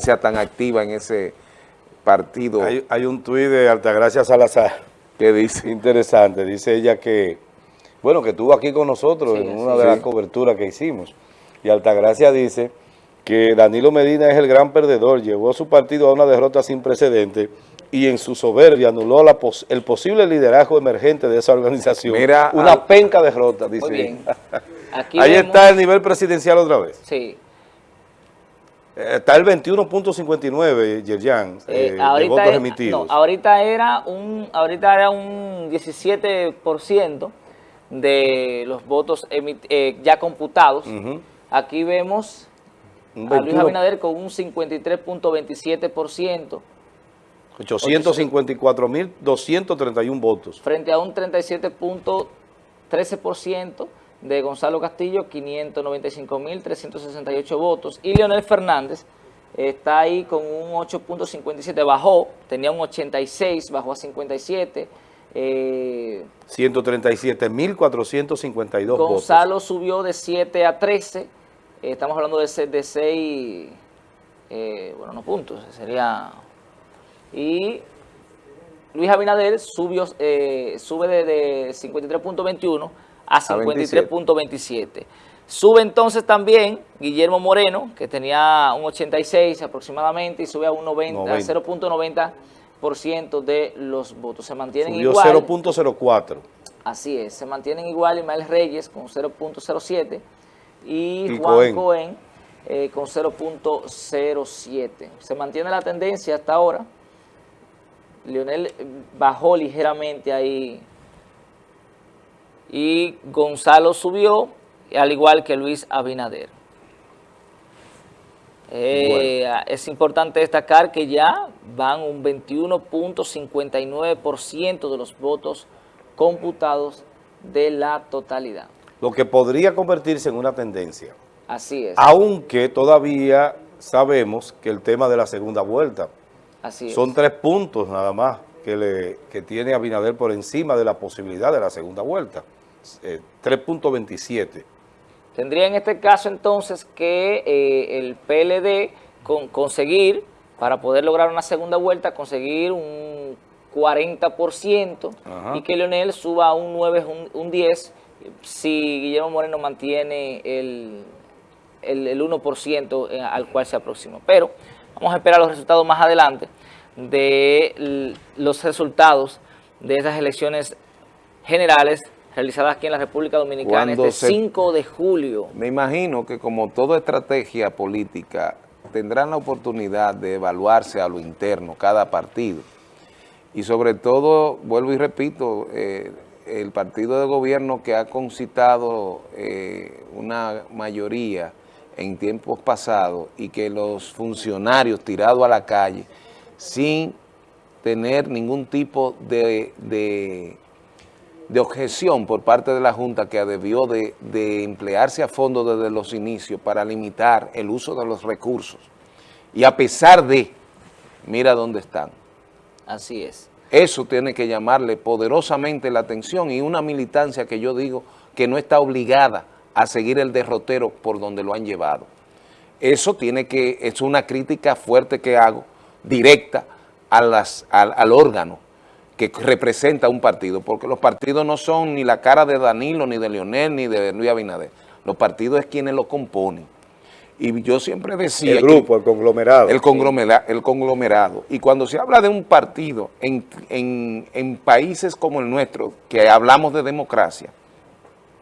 sea tan activa en ese partido. Hay, hay un tuit de Altagracia Salazar. que dice? Interesante. Dice ella que, bueno, que estuvo aquí con nosotros Sí, en una sí. de las coberturas que hicimos. Y Altagracia dice que Danilo Medina es el gran perdedor, llevó a su partido a una derrota sin precedentes y en su soberbia anuló la pos- el posible liderazgo emergente de esa organización. Mira, una al- penca derrota, dice. Muy bien. Aquí Ahí vemos- está el nivel presidencial otra vez. Sí. Eh, Está el 21.59, Yerjan, Eh, eh, de votos es- emitidos. no, ahorita era un ahorita era un 17% de los votos emi- eh, ya computados. Aquí vemos Un a Luis 21, Abinader con un 53.27% 854.231 votos. frente a un 37.13% de Gonzalo Castillo, 595.368 votos. Y Leonel Fernández está ahí con un 8.57, bajó, tenía un 86, bajó a 57. Eh, 137.452 votos. Gonzalo subió de 7 a 13, eh, estamos hablando de 6, de seis, eh, bueno, no puntos, sería... Y Luis Abinader subió, eh, sube de, de 53.21 a 53.27. Sube entonces también Guillermo Moreno, que tenía un 86 aproximadamente, y sube a un 90, 90. 0.90% de los votos. Se mantienen Subió igual. 0.04. Así es, se mantienen igual Ismael Reyes con 0.07 y, Y Juan Cohen. Cohen eh, con 0.07. Se mantiene la tendencia hasta ahora. Leonel eh, bajó ligeramente ahí y Gonzalo subió, al igual que Luis Abinader. Eh, Es importante destacar que ya van un 21.59% de los votos computados de la totalidad. Lo que podría convertirse en una tendencia. Así es, Aunque todavía sabemos que el tema de la segunda vuelta así es. son tres puntos nada más que, le, que tiene Abinader por encima de la posibilidad de la segunda vuelta. Eh, 3.27. Tendría en este caso entonces que eh, el PLD con- conseguir, para poder lograr una segunda vuelta, conseguir un 40% Ajá. y que Leonel suba a un 9, un, un 10, si Guillermo Moreno mantiene el, el, el 1% eh, al cual se aproxima. Pero vamos a esperar los resultados más adelante de los resultados de esas elecciones generales realizadas aquí en la República Dominicana Cuando este se- 5 de julio. Me imagino que como toda estrategia política tendrán la oportunidad de evaluarse a lo interno cada partido. Y sobre todo, vuelvo y repito, eh, el partido de gobierno que ha concitado eh, una mayoría en tiempos pasados y que los funcionarios tirados a la calle sin tener ningún tipo de, de de objeción por parte de la Junta que debió de, de emplearse a fondo desde los inicios para limitar el uso de los recursos. Y a pesar de, mira dónde están. Así es. Eso tiene que llamarle poderosamente la atención y una militancia que yo digo que no está obligada a seguir el derrotero por donde lo han llevado. Eso tiene que, es una crítica fuerte que hago, directa a las, al, al órgano que representa un partido, porque los partidos no son ni la cara de Danilo, ni de Leonel, ni de Luis Abinader. Los partidos es quienes lo componen. Y yo siempre decía... el que- grupo, el conglomerado. el conglomerado, el conglomerado. Y cuando se habla de un partido en, en- en países como el nuestro, que hablamos de democracia,